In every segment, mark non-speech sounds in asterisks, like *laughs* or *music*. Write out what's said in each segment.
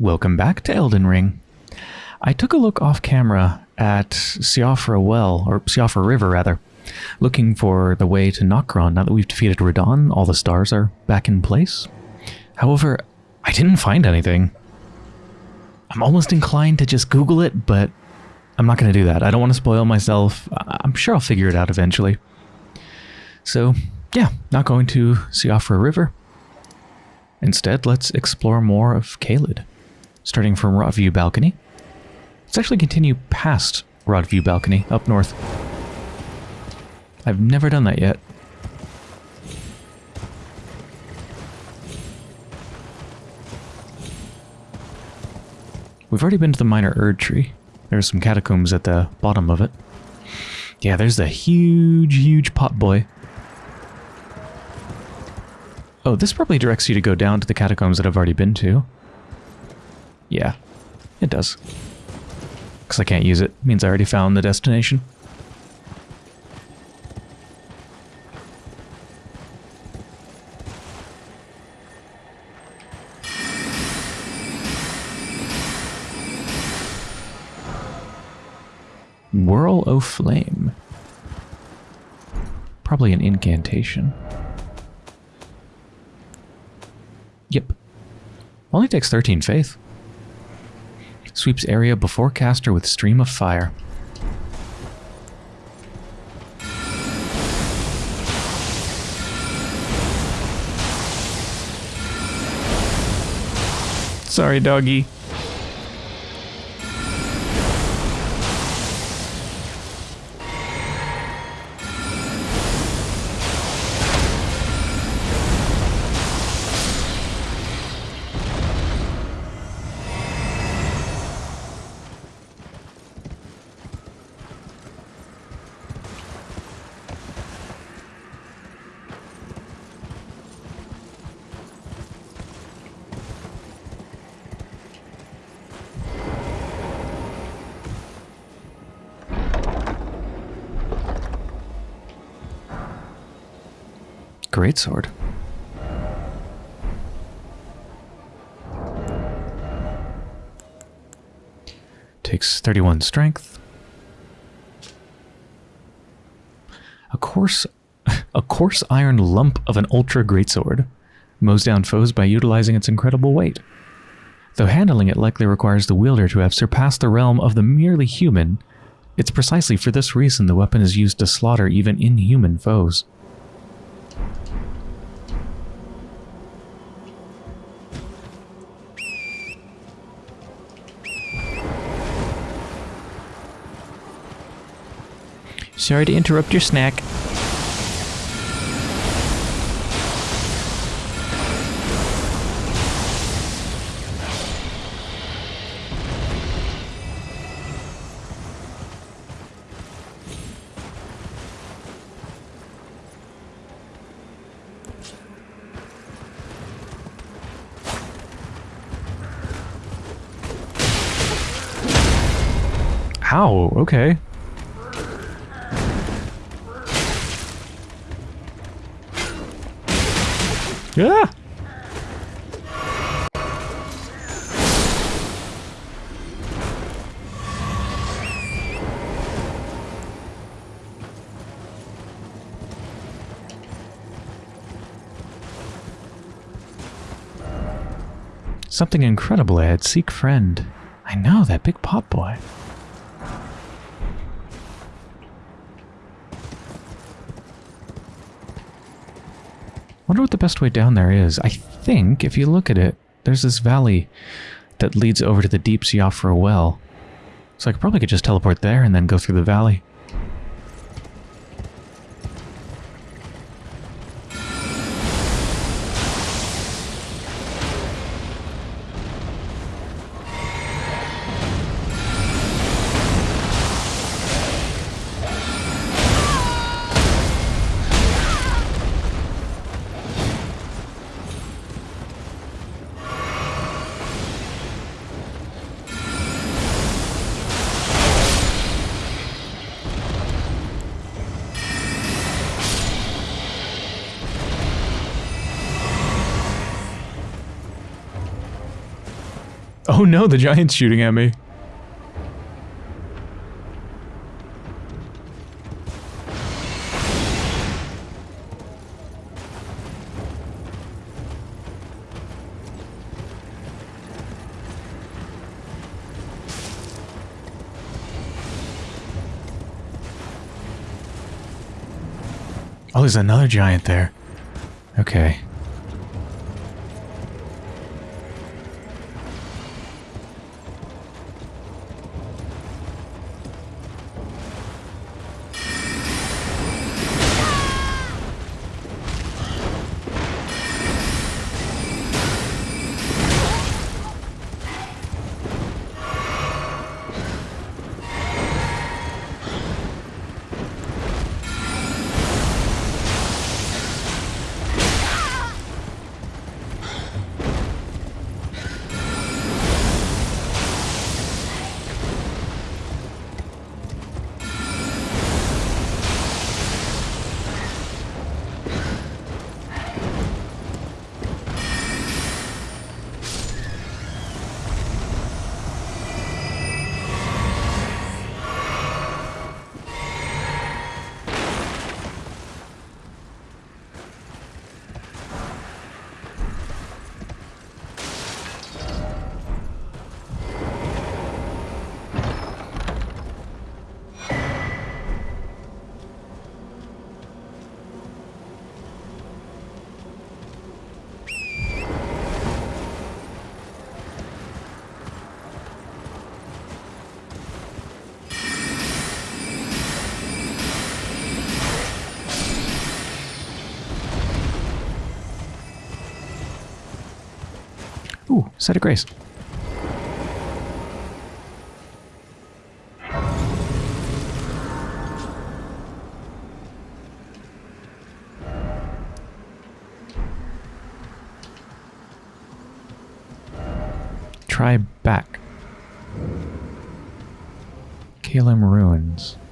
Welcome back to Elden Ring. I took a look off camera at Siofra Well, or Siofra River rather, looking for the way to Nokron. Now that we've defeated Radahn, all the stars are back in place. However, I didn't find anything. I'm almost inclined to just Google it, but I'm not going to do that. I don't want to spoil myself. I'm sure I'll figure it out eventually. So, yeah, not going to Siofra River. Instead, let's explore more of Caelid, starting from Rotview Balcony. Let's actually continue past Rotview Balcony, up north. I've never done that yet. We've already been to the Minor Erd Tree. There's some catacombs at the bottom of it. Yeah, there's the huge, huge pot boy. Oh, this probably directs you to go down to the catacombs that I've already been to. Yeah, it does. Because I can't use it. Means I already found the destination. Whirl o' Flame. Probably an incantation. Yep. Only takes 13 faith. Sweeps area before caster with stream of fire. Sorry, doggy. Great sword. Takes 31 strength. A coarse *laughs* a coarse iron lump of an ultra greatsword mows down foes by utilizing its incredible weight. Though handling it likely requires the wielder to have surpassed the realm of the merely human, it's precisely for this reason the weapon is used to slaughter even inhuman foes. Sorry to interrupt your snack. Something incredible I. Seek friend. I know, that big pot boy. wonder what the best way down there is. I think, if you look at it, there's this valley that leads over to the deep Siofra well. So I could probably could just teleport there and then go through the valley. No, the giant's shooting at me. Oh, there's another giant there. Okay. Site of grace. Try back. Caelem Ruins. *gasps*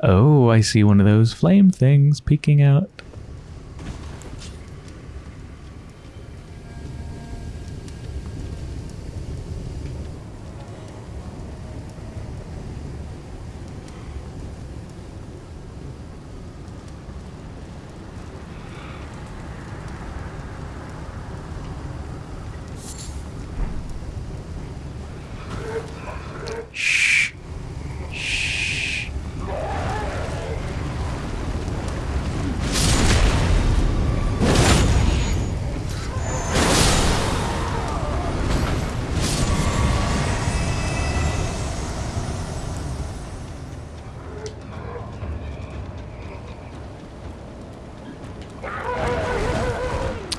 Oh, I see one of those flame things peeking out.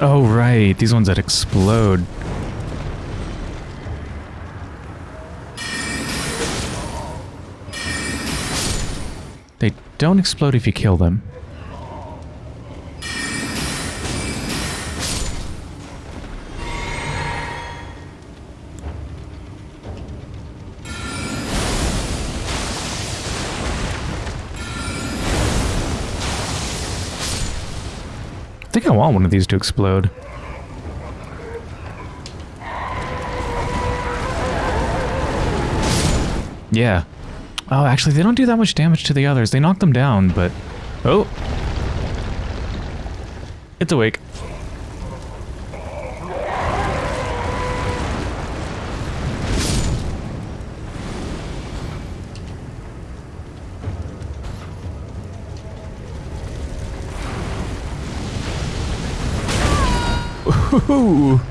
Oh, right. These ones that explode. They don't explode if you kill them. I want one of these to explode. Yeah. Oh, actually, they don't do that much damage to the others. They knock them down, but... Oh! It's awake. Ooh.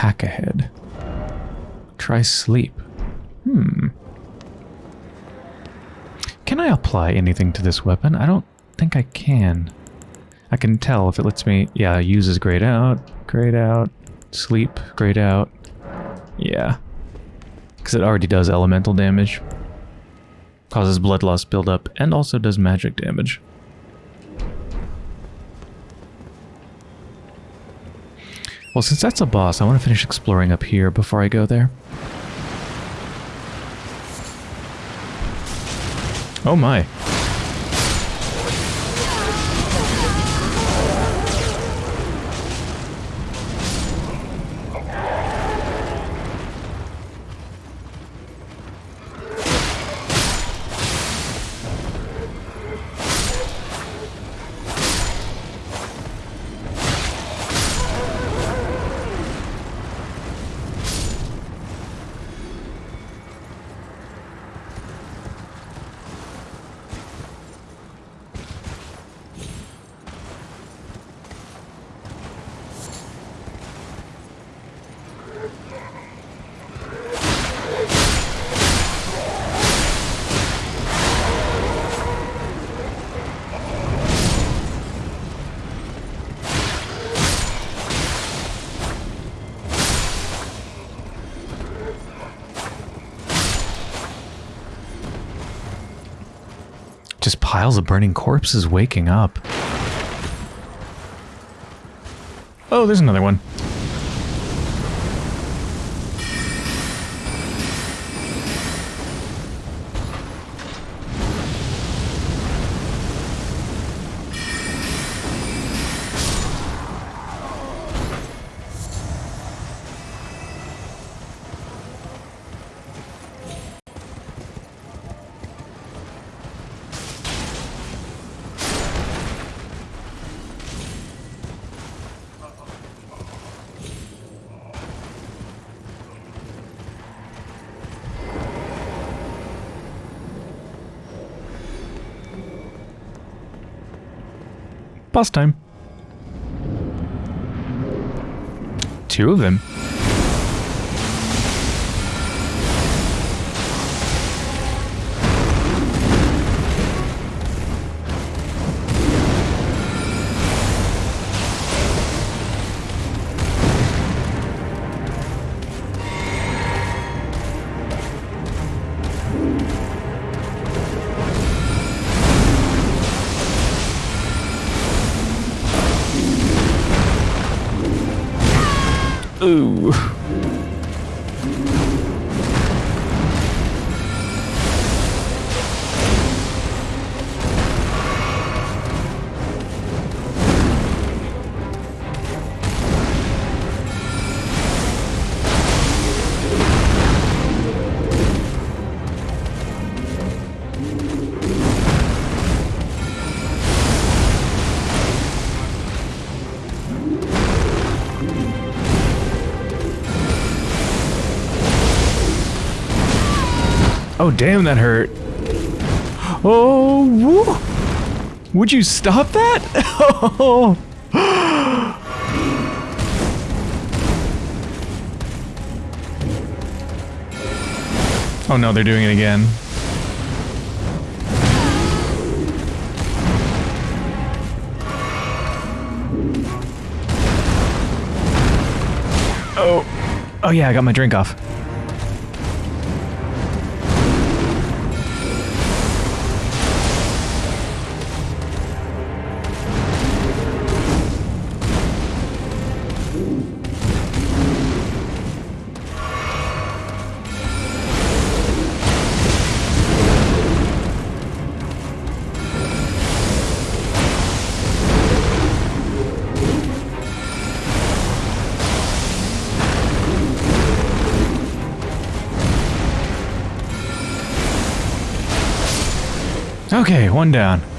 Pack ahead. Try sleep. Hmm. Can I apply anything to this weapon? I don't think I can. I can tell if it lets me... Yeah, uses grayed out, grayed out, sleep, grayed out. Yeah. Because it already does elemental damage. Causes blood loss buildup, and also does magic damage. Well, since that's a boss, I want to finish exploring up here before I go there. Oh my. Burning corpses waking up. Oh, there's another one. Boss time. Two of them. Oh, damn, that hurt. Oh, woo. would you stop that? Oh. *laughs* oh no, they're doing it again. Oh, oh yeah, I got my drink off. Okay, one down.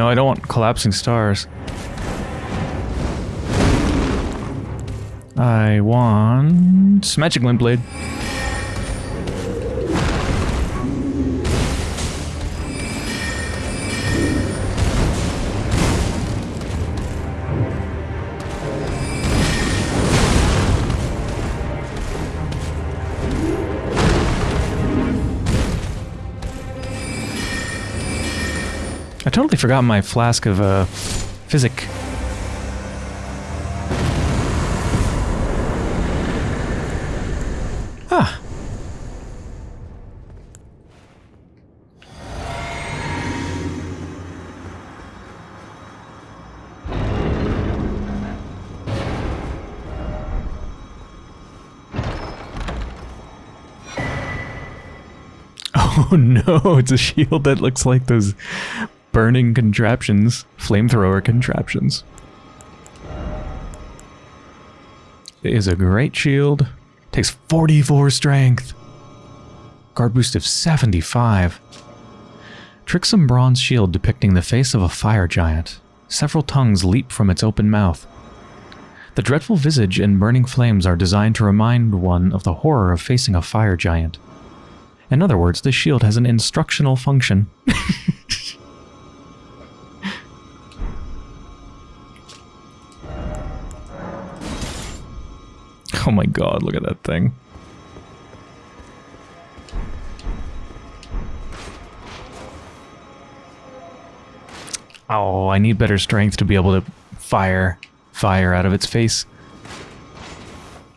No, I don't want collapsing stars. I want magic glint blade. Totally forgot my flask of uh, physic. Ah. *laughs* Oh no, it's a shield that looks like those burning contraptions, flamethrower contraptions. It is a great shield. Takes 44 strength. Guard boost of 75. Tricksome bronze shield depicting the face of a fire giant. Several tongues leap from its open mouth. The dreadful visage and burning flames are designed to remind one of the horror of facing a fire giant. In other words, this shield has an instructional function. *laughs* *laughs* Oh my god, look at that thing. Oh, I need better strength to be able to fire fire out of its face.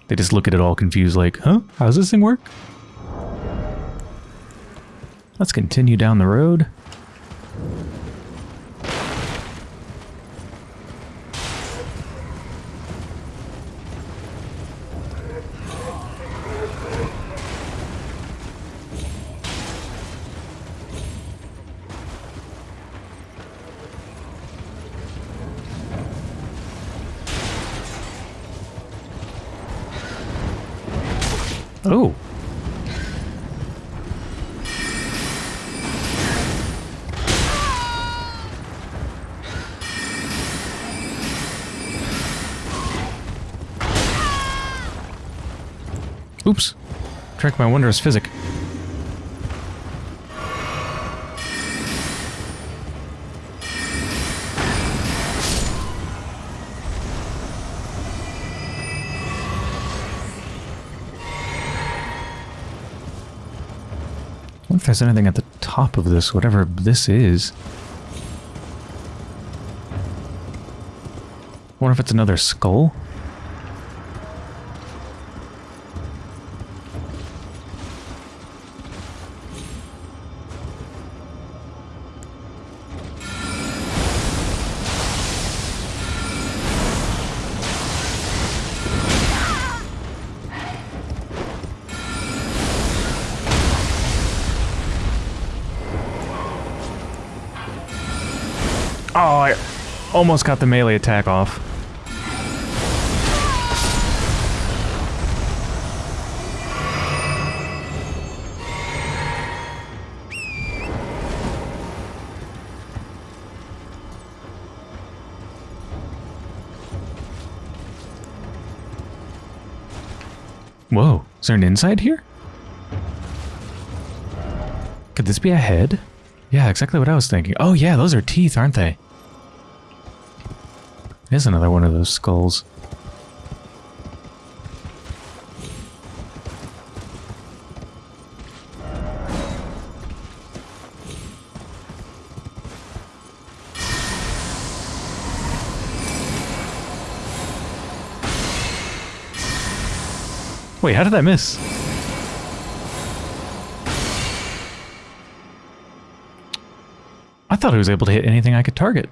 They just look at it all confused like, huh? How does this thing work? Let's continue down the road. My wondrous physic. if there's anything at the top of this, whatever this is. wonder if it's another skull? Almost got the melee attack off. Whoa, is there an inside here? Could this be a head? Yeah, exactly what I was thinking. Oh yeah, those are teeth, aren't they? Here's another one of those skulls. Wait, how did I miss? I thought I was able to hit anything I could target.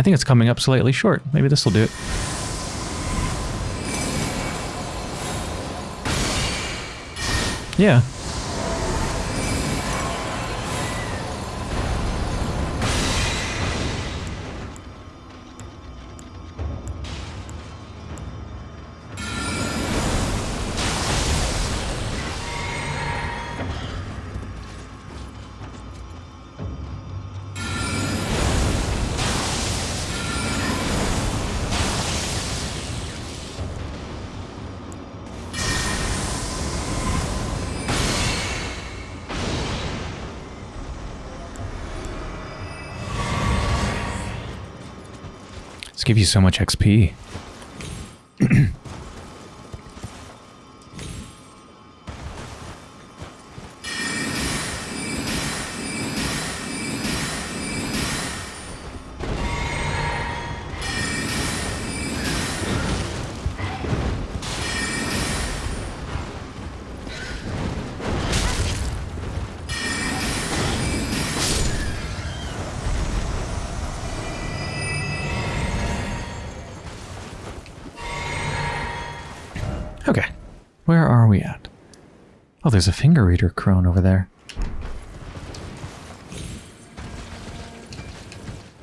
I think it's coming up slightly short. Maybe this will do it. Yeah. Let's give you so much XP. Oh, there's a finger reader crone over there.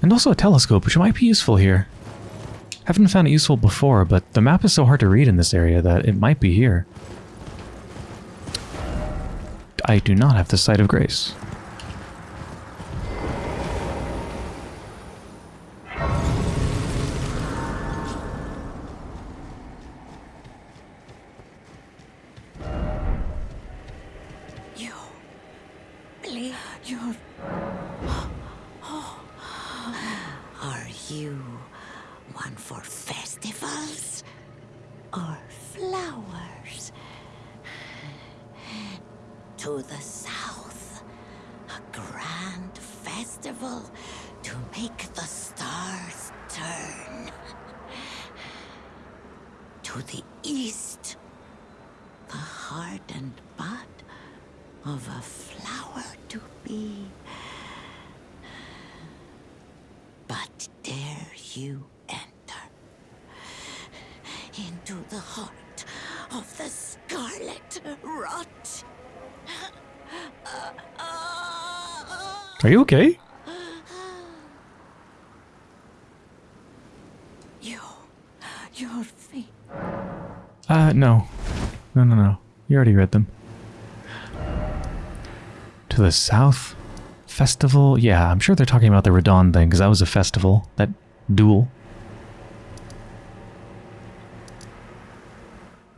And also a telescope, which might be useful here. Haven't found it useful before, but the map is so hard to read in this area that it might be here. I do not have the sight of grace. You. Billy, you're. Are you one for festivals or flowers? To the south, a grand festival to make the stars turn. To the east, the hardened bud of a flower to be. But dare you enter into the heart of the scarlet rot? Are you okay? You, your feet. Uh, no. No, no, no. You already read them. To the south? Festival? Yeah, I'm sure they're talking about the Radahn thing, because that was a festival. That duel.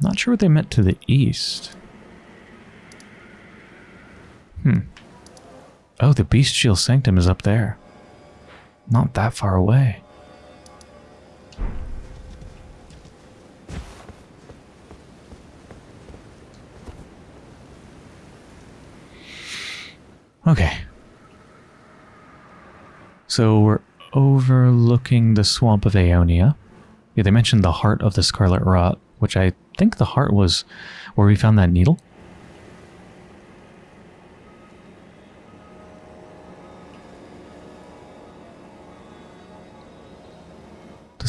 Not sure what they meant to the east. Hmm. Oh, the Bestial Sanctum is up there. Not that far away. Okay. So we're overlooking the swamp of Aeonia. Yeah, they mentioned the heart of the Scarlet Rot, which I think the heart was where we found that needle.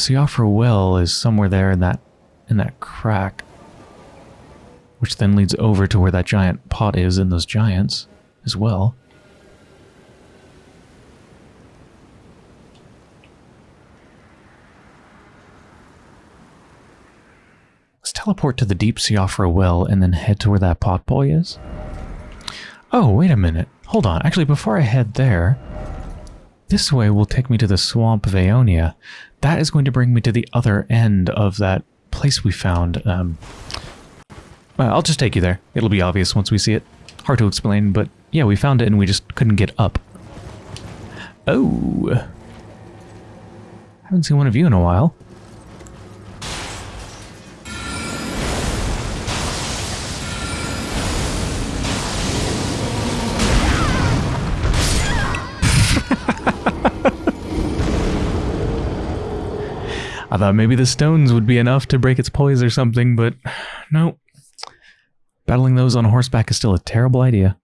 The Siofra well is somewhere there in that in that crack. Which then leads over to where that giant pot is in those giants as well. Let's teleport to the deep Siofra well and then head to where that pot boy is. Oh, wait a minute. Hold on. Actually, before I head there, this way will take me to the swamp of Aeonia. That is going to bring me to the other end of that place we found. Um, well, I'll just take you there. It'll be obvious once we see it. Hard to explain, but yeah, we found it and we just couldn't get up. Oh. Haven't seen one of you in a while. Thought maybe the stones would be enough to break its poise or something, but *sighs* no. Battling those on horseback is still a terrible idea.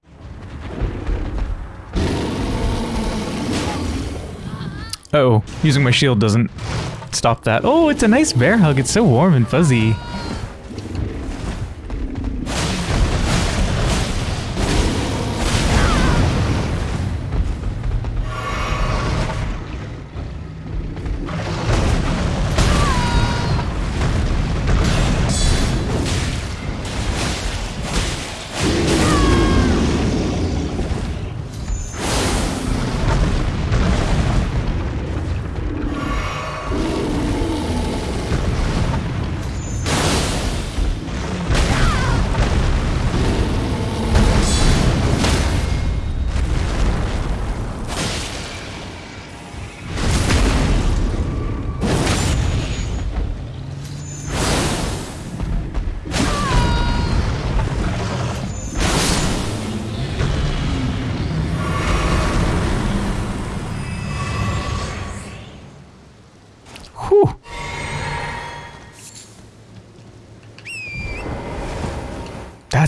Uh oh, using my shield doesn't stop that. Oh, it's a nice bear hug. It's so warm and fuzzy.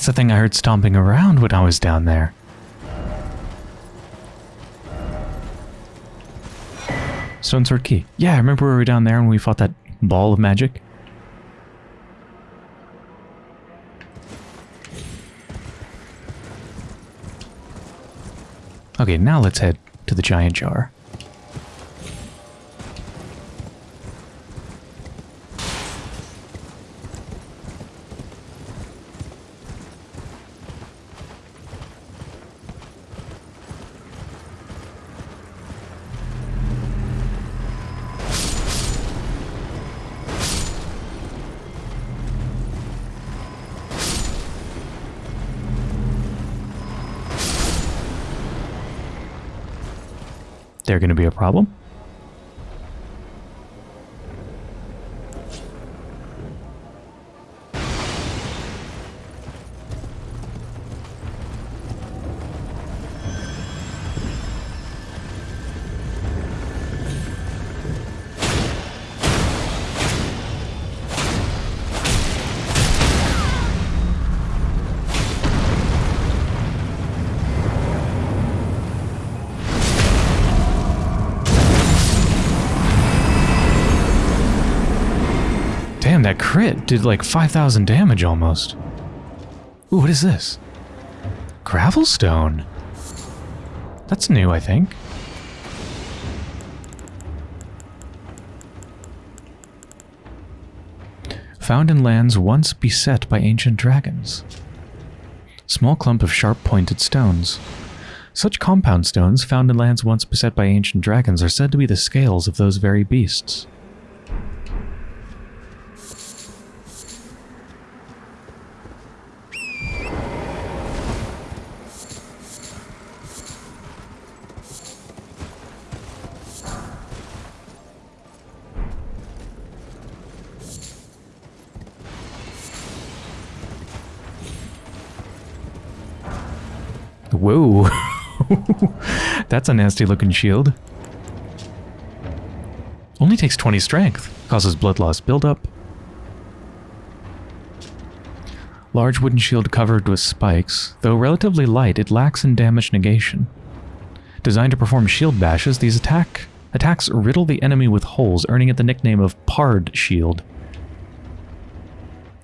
The thing I heard stomping around when I was down there. Stone Sword Key. Yeah, I remember we were down there and we fought that ball of magic. Okay, now let's head to the giant jar. They're going to be a problem. Did like 5,000 damage almost. Ooh, what is this? Gravelstone. That's new, I think. Found in lands once beset by ancient dragons. Small clump of sharp-pointed stones. Such compound stones found in lands once beset by ancient dragons are said to be the scales of those very beasts. That's a nasty looking shield. Only takes 20 strength. Causes blood loss buildup. Large wooden shield covered with spikes. Though relatively light, it lacks in damage negation. Designed to perform shield bashes, these attack attacks riddle the enemy with holes, earning it the nickname of Pard Shield.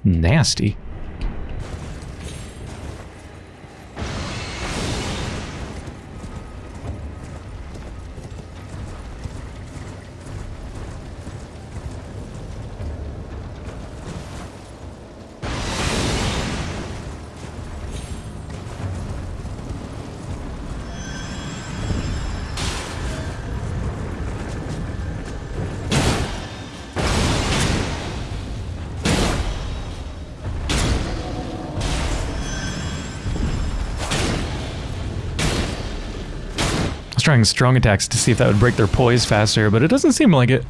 Nasty. Trying strong attacks to see if that would break their poise faster, but it doesn't seem like it.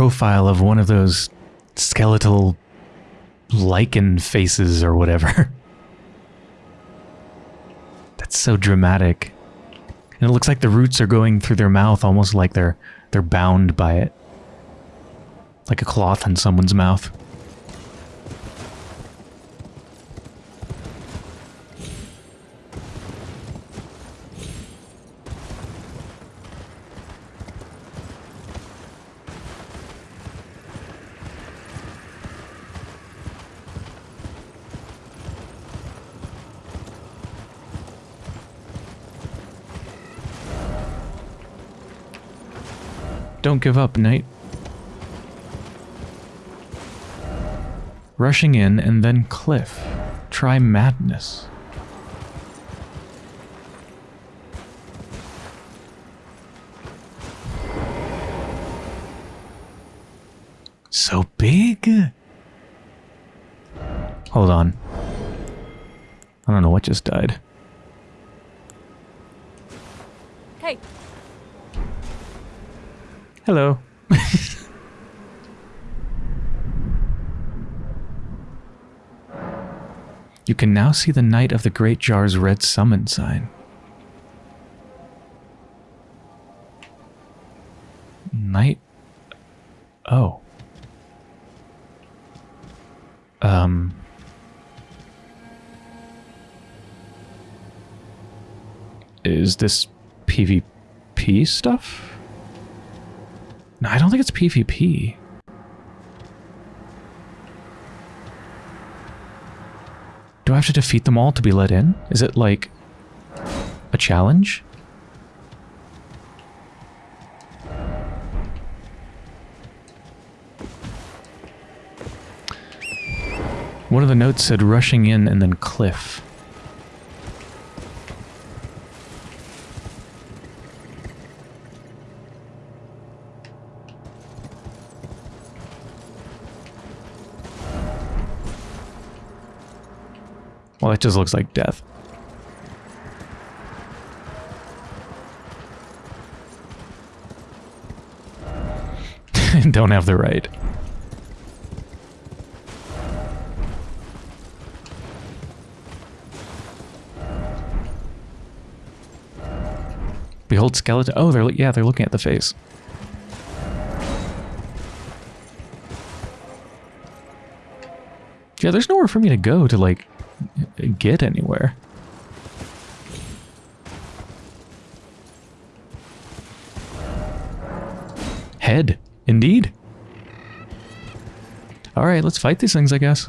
Profile of one of those skeletal lichen faces or whatever. *laughs* That's so dramatic. And it looks like the roots are going through their mouth almost like they're they're bound by it. Like a cloth in someone's mouth. Don't give up, Knight. Rushing in and then cliff. Try madness. So big? Hold on. I don't know what just died. Hey, Hello. you can now see the Knight of the Great Jar's red summon sign. Knight. Oh. Um. Is this PvP stuff? No, I don't think it's PvP. Do I have to defeat them all to be let in? Is it like a challenge? One of the notes said rushing in and then cliff. Just looks like death. *laughs* Don't have the right. Behold skeleton. Oh, they're yeah, they're looking at the face. Yeah, there's nowhere for me to go to like get anywhere. Head, indeed. All right, let's fight these things, I guess.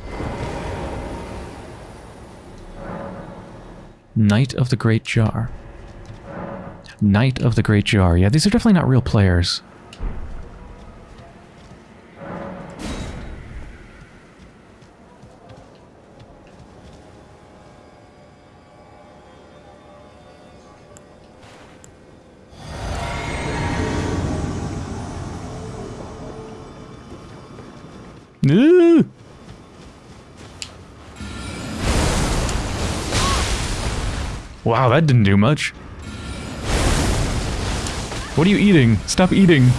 Knight of the Great Jar. Knight of the Great Jar. Yeah, these are definitely not real players. Wow, that didn't do much. What are you eating? Stop eating. *laughs*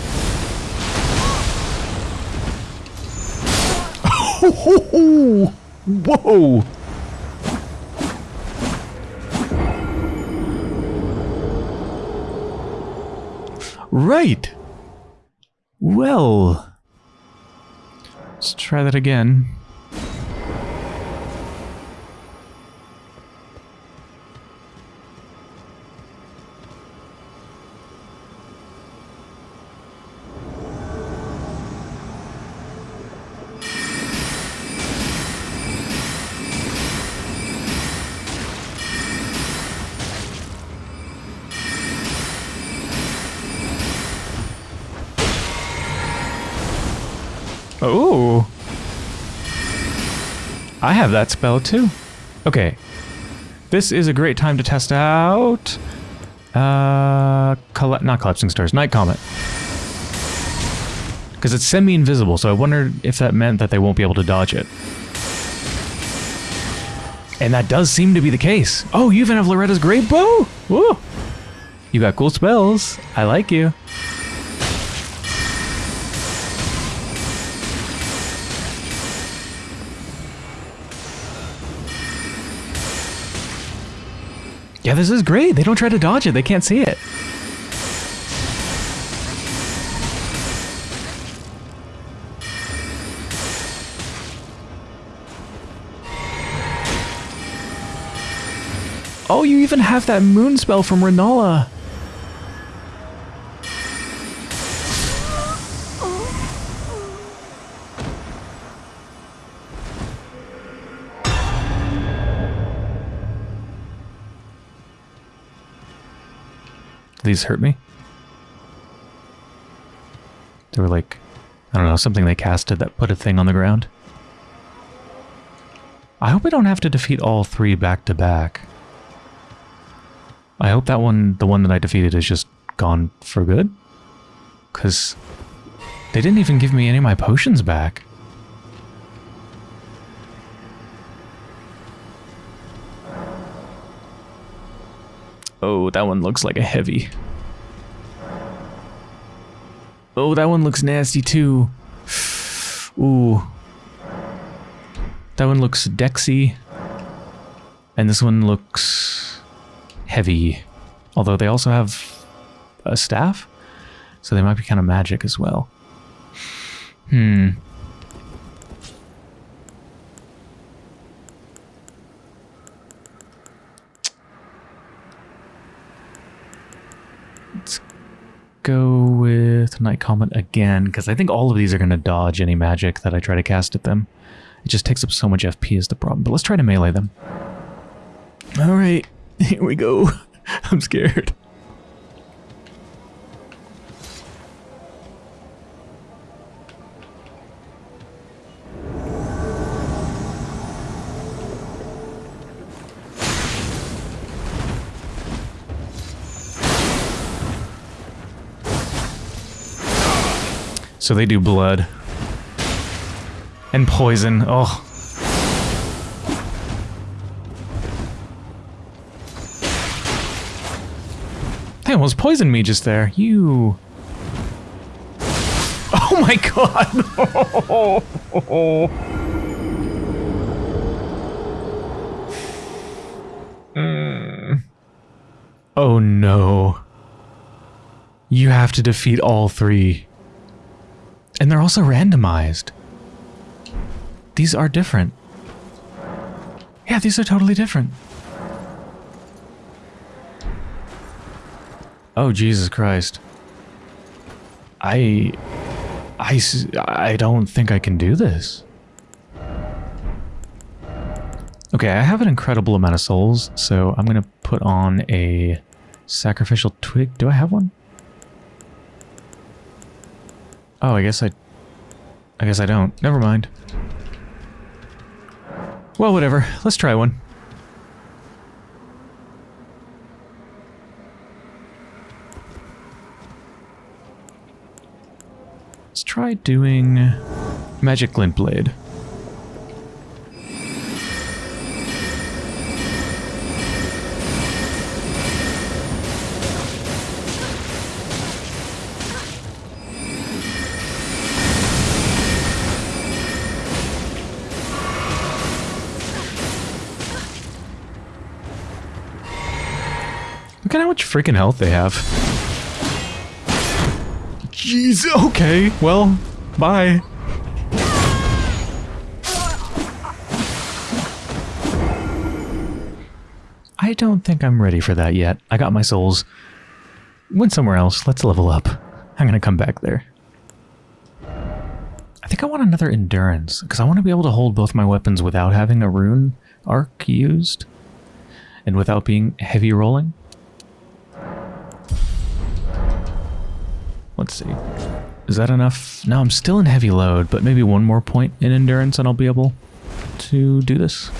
Whoa! Right. Well. Let's try that again. Oh. I have that spell too. Okay. This is a great time to test out... Uh, not collapsing stars, night comet. Because it's semi-invisible, so I wondered if that meant that they won't be able to dodge it. And that does seem to be the case. Oh, you even have Loretta's Great Bow? Woo! You got cool spells. I like you. Yeah, this is great. They don't try to dodge it. They can't see it. Oh, you even have that moon spell from Renala. Do these hurt me? They were like, I don't know, something they casted that put a thing on the ground. I hope we don't have to defeat all three back to back. I hope that one, the one that I defeated, is just gone for good. Because they didn't even give me any of my potions back. Oh, that one looks like a heavy. Oh, that one looks nasty too. Ooh. That one looks dexy. And this one looks heavy. Although they also have a staff. So they might be kind of magic as well. Hmm. Let's go Night Comet again, because I think all of these are going to dodge any magic that I try to cast at them. It just takes up so much FP is the problem. But let's try to melee them. Alright, *laughs* here we go. *laughs* I'm scared. So they do blood. And poison. Oh. They almost poisoned me just there. You. Oh my god! *laughs* Mm. Oh no. You have to defeat all three. And they're also randomized. These are different. Yeah, these are totally different. Oh, Jesus Christ. I... I, I don't think I can do this. Okay, I have an incredible amount of souls, so I'm going to put on a sacrificial twig. Do I have one? Oh, I guess I... I guess I don't. Never mind. Well, whatever. Let's try one. Let's try doing Magic Glint Blade. Look at how much freaking health they have. Jeez, okay, well, bye. I don't think I'm ready for that yet. I got my souls. Went somewhere else. Let's level up. I'm gonna come back there. I think I want another endurance, because I want to be able to hold both my weapons without having a rune arc used, and without being heavy rolling. Let's see. Is that enough? No, I'm still in heavy load, but maybe one more point in endurance and I'll be able to do this.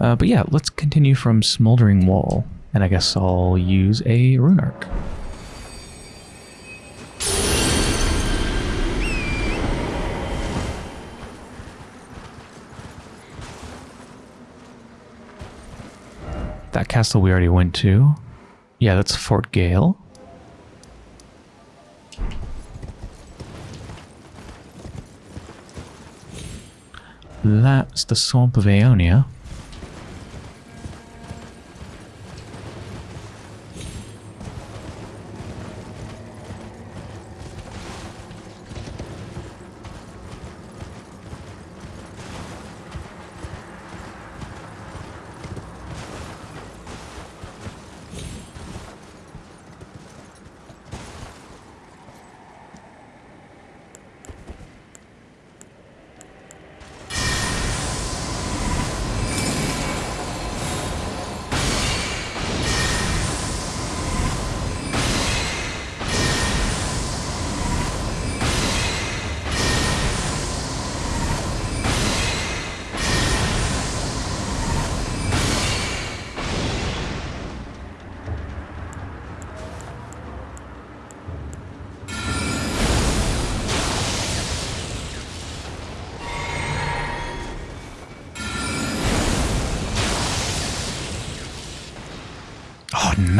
Uh, but yeah, let's continue from Smoldering Wall, and I guess I'll use a Rune Arc. That castle we already went to. Yeah, that's Fort Gael. That's the Swamp of Aeonia.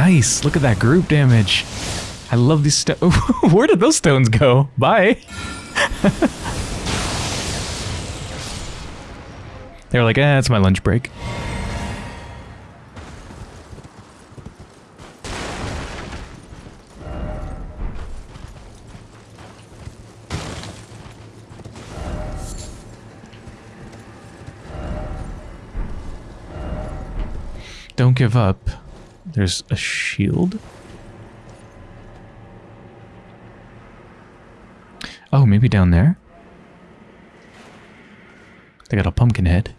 Nice. Look at that group damage. I love these stones. *laughs* Where did those stones go? Bye. *laughs* they were like, eh, it's my lunch break. Don't give up. There's a shield. Oh, maybe down there? They got a pumpkin head.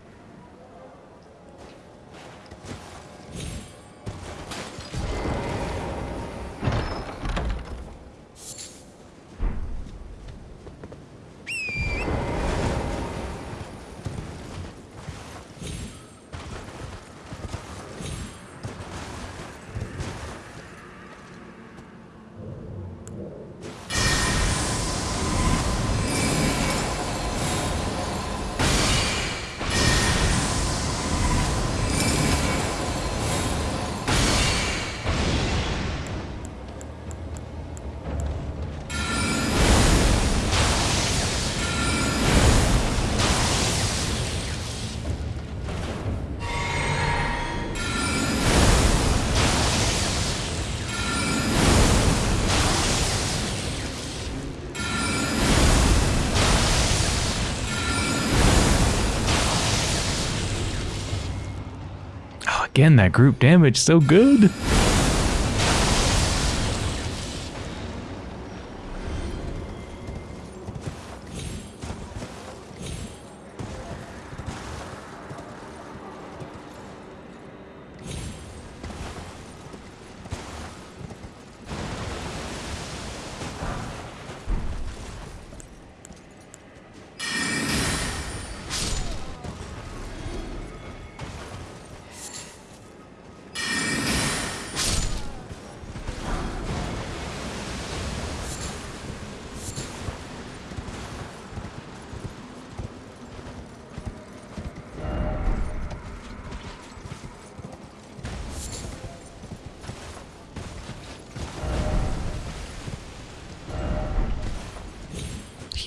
Again, that group damage so good.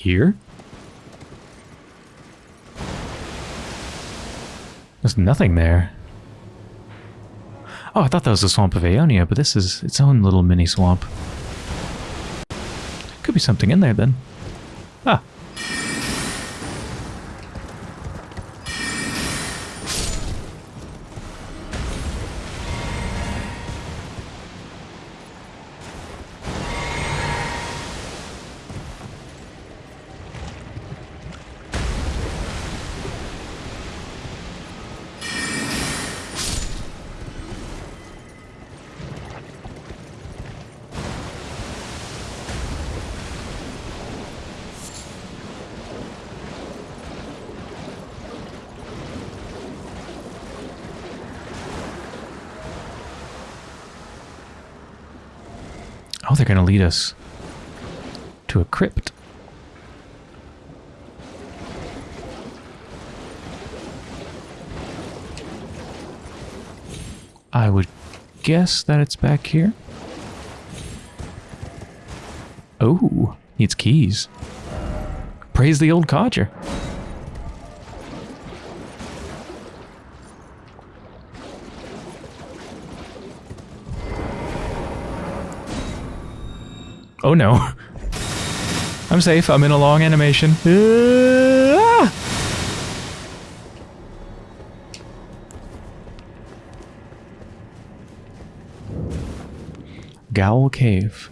Here? There's nothing there. Oh, I thought that was the swamp of Aeonia, but this is its own little mini swamp. Could be something in there then. Oh, they're going to lead us to a crypt. I would guess that it's back here. Oh, needs keys. Praise the old codger. Oh no. *laughs* I'm safe. I'm in a long animation. Ah! Gaol Cave.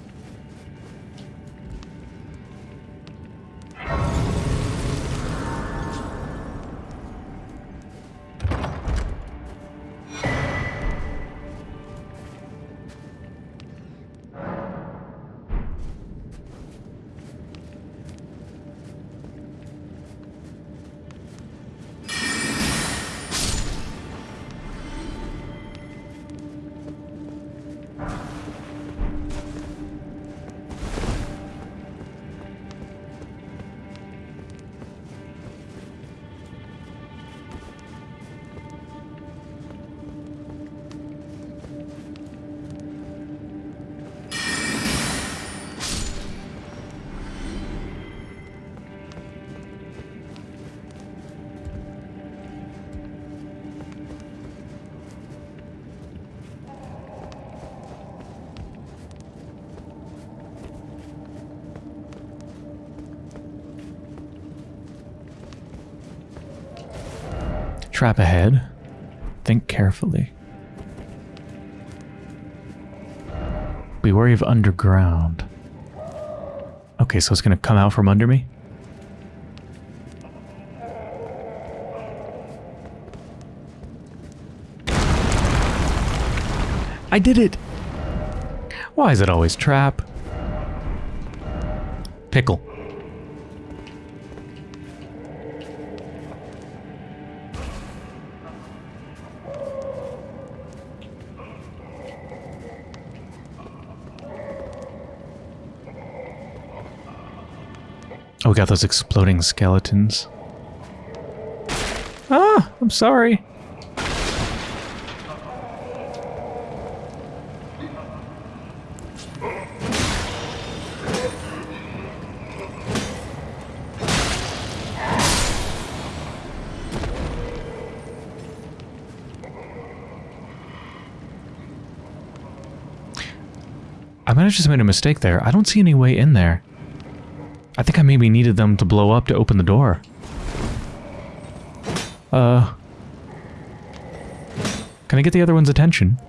Be wary of underground. Okay, so it's gonna come out from under me? I did it! Why is it always trap? Pickle. Got those exploding skeletons. Ah, I'm sorry. I might have just made a mistake there. I don't see any way in there. I think I maybe needed them to blow up to open the door. Uh... Can I get the other one's attention?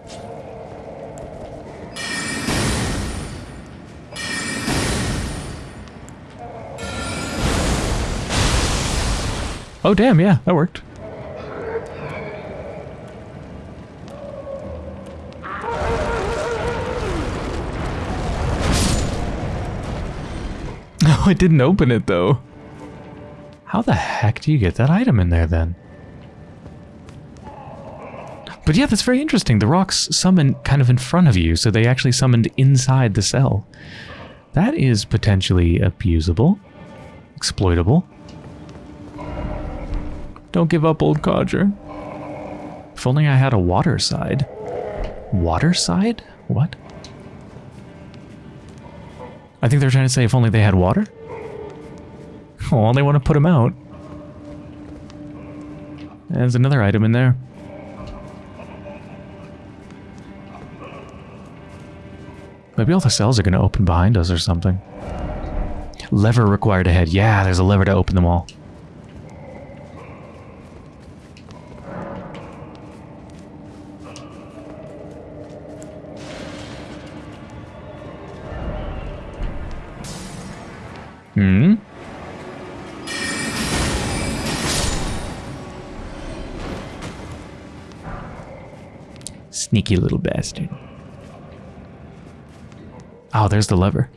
Oh damn, yeah, that worked. It didn't open it though. How the heck do you get that item in there then? But yeah, that's very interesting. The rocks summon kind of in front of you, so they actually summoned inside the cell. That is potentially abusable. Exploitable. Don't give up, old codger. If only I had a water side. Water side? What? I think they're trying to say if only they had water? Oh, they want to put them out. There's another item in there. Maybe all the cells are going to open behind us or something. Lever required ahead. Yeah, there's a lever to open them all. Sneaky little bastard. Oh, there's the lever.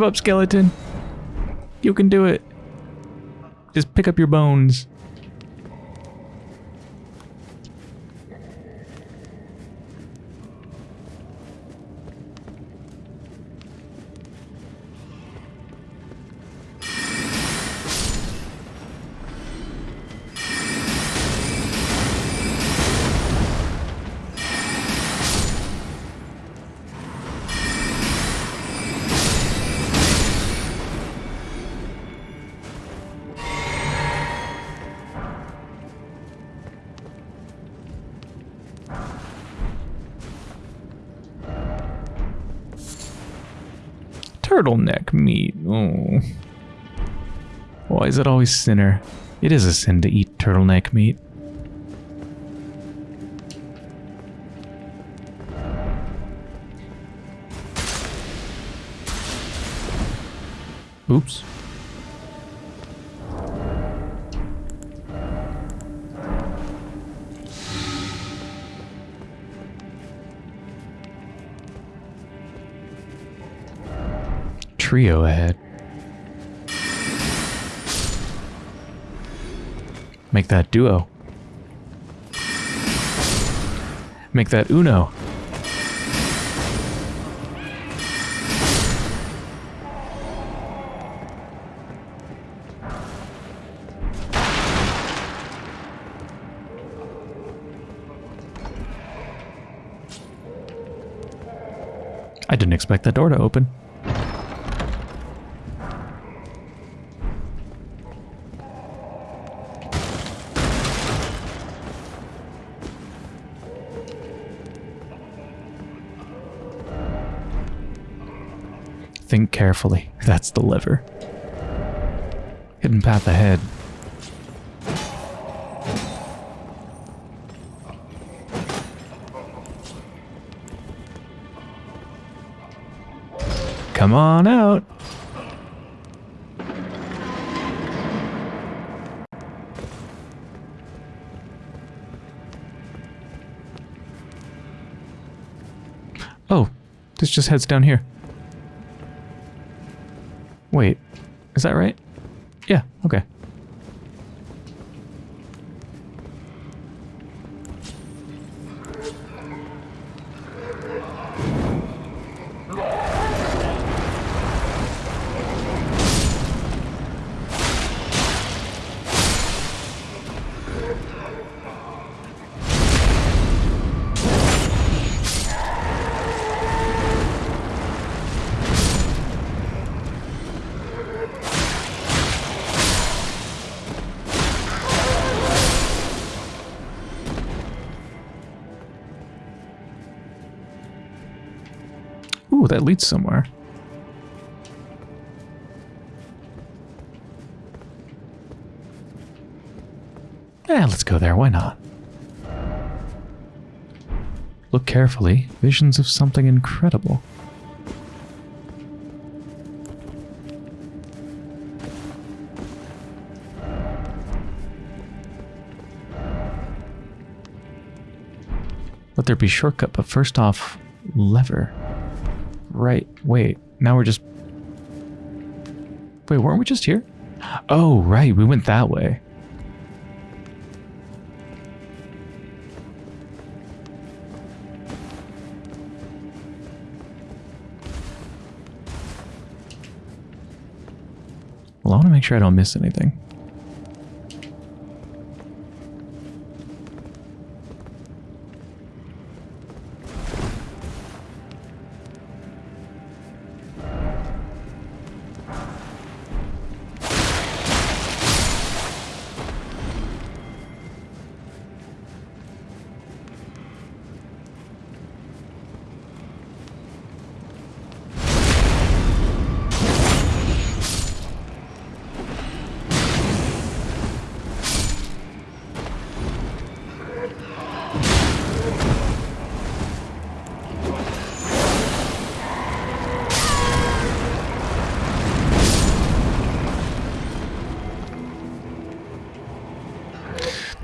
Give up, skeleton. You can do it. Just pick up your bones. Turtleneck meat. Oh. Why is it always sinner? It is a sin to eat turtleneck meat. Oops. Trio ahead. Make that duo. Make that uno. I didn't expect that door to open. Carefully. That's the lever. Hidden path ahead. Come on out. Oh, this just heads down here. Wait, is that right? Yeah, okay. That leads somewhere. Yeah, let's go there. Why not? Look carefully. Visions of something incredible. Let there be shortcut, but first off, lever. Right, wait, now we're just... Wait, weren't we just here? Oh, right, we went that way. Well, I want to make sure I don't miss anything.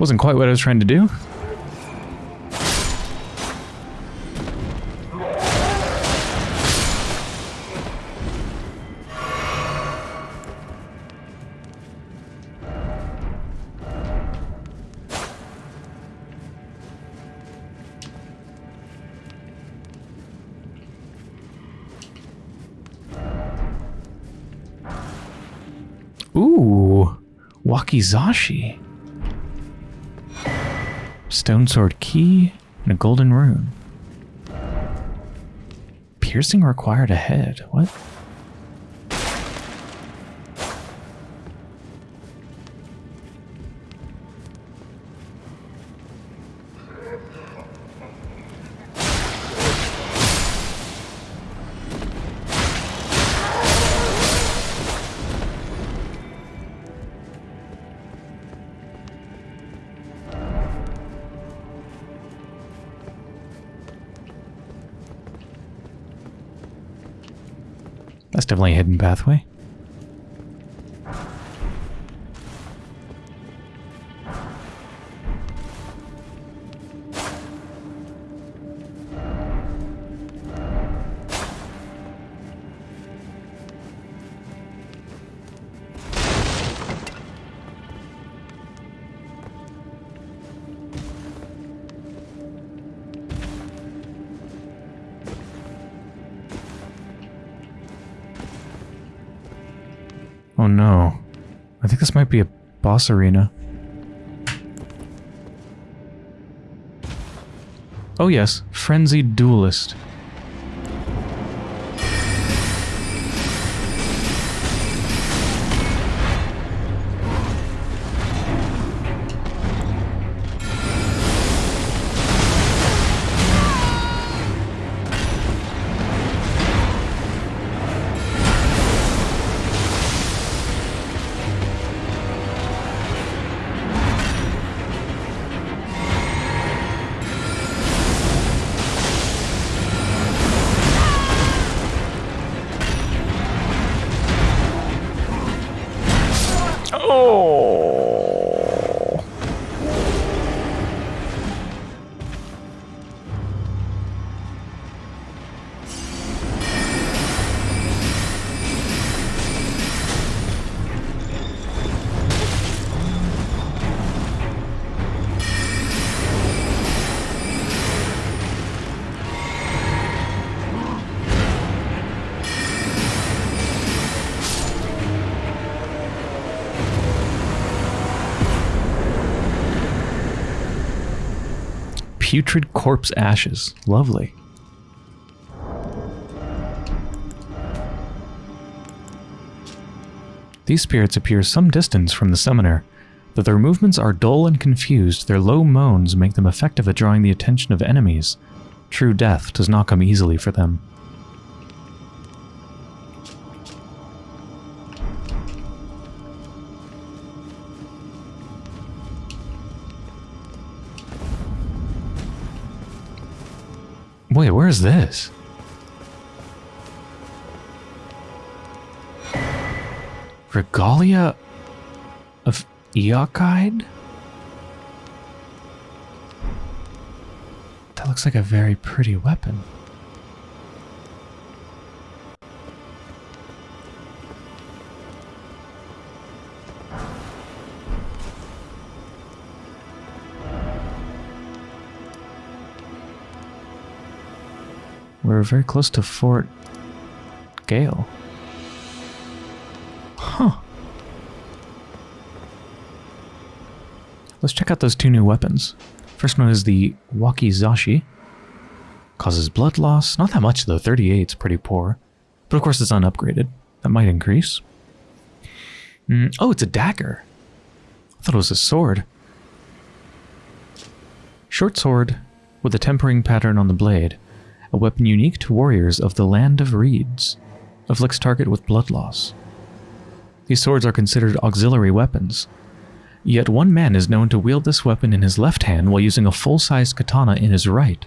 Wasn't quite what I was trying to do. Ooh, wakizashi. Stone sword key and a golden rune. Piercing required ahead. What? Definitely hidden pathway. Boss arena. Oh yes, Frenzied Duelist. Putrid corpse ashes. Lovely. These spirits appear some distance from the summoner. Though their movements are dull and confused, their low moans make them effective at drawing the attention of enemies. True death does not come easily for them. Is this? Regalia of Eochaid? That looks like a very pretty weapon. We're very close to Fort Gael. Huh. Let's check out those two new weapons. First one is the Wakizashi. Causes blood loss. Not that much though, 38 is pretty poor. But of course it's unupgraded. That might increase. Mm, oh, it's a dagger. I thought it was a sword. Short sword with a tempering pattern on the blade a weapon unique to warriors of the Land of Reeds. Afflicts target with blood loss. These swords are considered auxiliary weapons. Yet one man is known to wield this weapon in his left hand while using a full-sized katana in his right,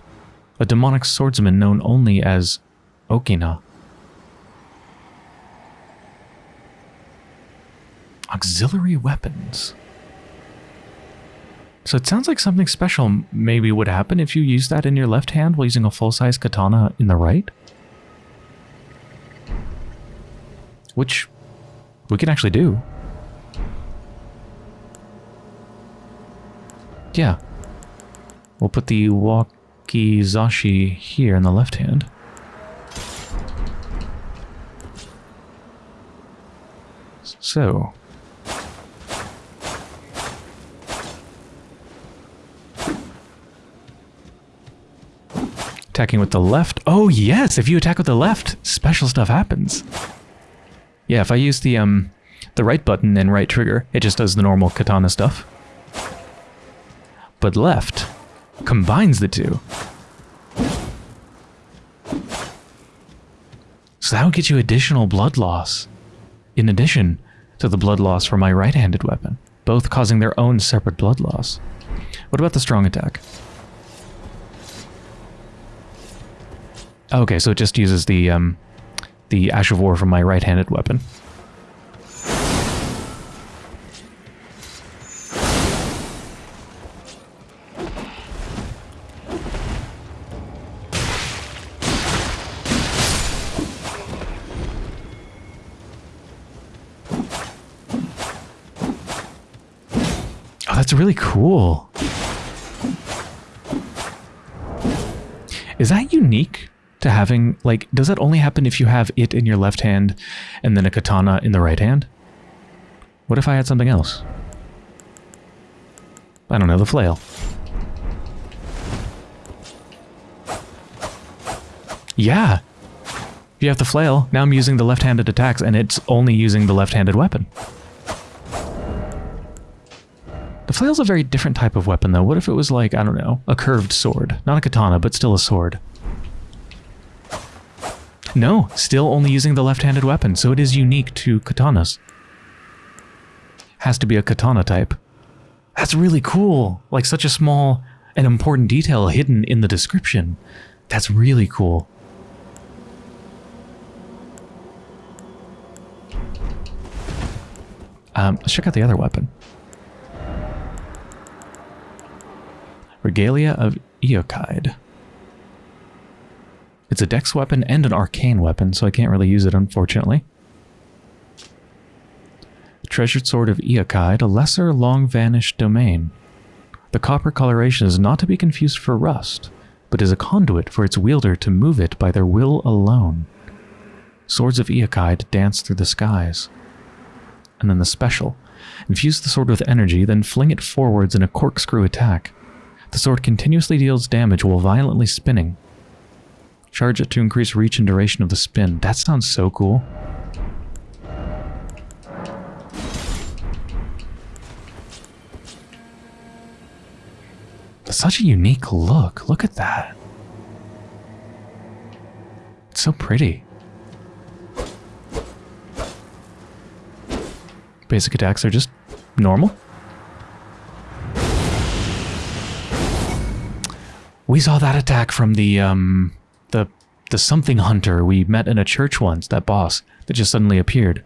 a demonic swordsman known only as Okina. Auxiliary weapons. So it sounds like something special maybe would happen if you use that in your left hand while using a full-size katana in the right. Which we can actually do. Yeah. We'll put the wakizashi here in the left hand. So, Attacking with the left. Oh, yes! If you attack with the left, special stuff happens. Yeah, if I use the, um, the right button and right trigger, it just does the normal katana stuff. But left combines the two. So that'll get you additional blood loss. In addition to the blood loss from my right-handed weapon, both causing their own separate blood loss. What about the strong attack? Okay, so it just uses the um, the Ash of War from my right-handed weapon. Oh, that's really cool. Is that unique to having, like, does that only happen if you have it in your left hand and then a katana in the right hand? What if I had something else? I don't know, the flail. Yeah. You have the flail, now I'm using the left-handed attacks and it's only using the left-handed weapon. The flail's a very different type of weapon though. What if it was like, I don't know, a curved sword? Not a katana, but still a sword. No, still only using the left-handed weapon, so it is unique to katanas. Has to be a katana type. That's really cool. Like such a small and important detail hidden in the description. That's really cool. Um, let's check out the other weapon. Regalia of Eochaid. It's a dex weapon and an arcane weapon, so I can't really use it, unfortunately. The Treasured Sword of Eochaid, a lesser, long-vanished domain. The copper coloration is not to be confused for rust, but is a conduit for its wielder to move it by their will alone. Swords of Eochaid dance through the skies. And then the special. Infuse the sword with energy, then fling it forwards in a corkscrew attack. The sword continuously deals damage while violently spinning. Charge it to increase reach and duration of the spin. That sounds so cool. Such a unique look. Look at that. It's so pretty. Basic attacks are just normal. We saw that attack from the um the something hunter we met in a church once, that boss that just suddenly appeared.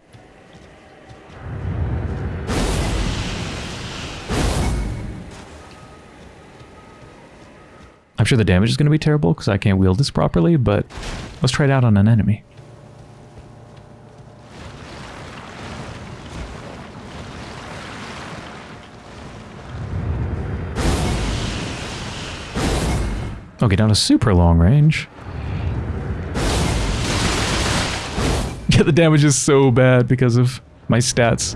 I'm sure the damage is going to be terrible because I can't wield this properly, but let's try it out on an enemy. Okay, down to super long range. Yeah, the damage is so bad because of my stats.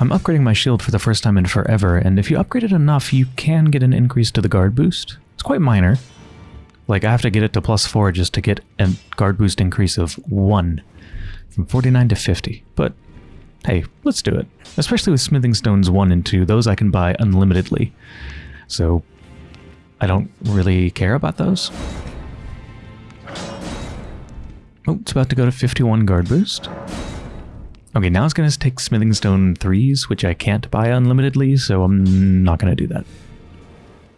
I'm upgrading my shield for the first time in forever, and if you upgrade it enough, you can get an increase to the guard boost. It's quite minor. Like, I have to get it to plus 4 just to get a guard boost increase of 1. From 49 to 50. But, hey, let's do it. Especially with smithing stones 1 and 2, those I can buy unlimitedly. So, I don't really care about those. Oh, it's about to go to 51 guard boost. Okay, now it's going to take Smithing Stone 3s, which I can't buy unlimitedly, so I'm not going to do that.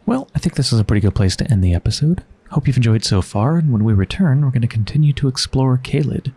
Well, I think this is a pretty good place to end the episode. Hope you've enjoyed so far, and when we return, we're going to continue to explore Caelid.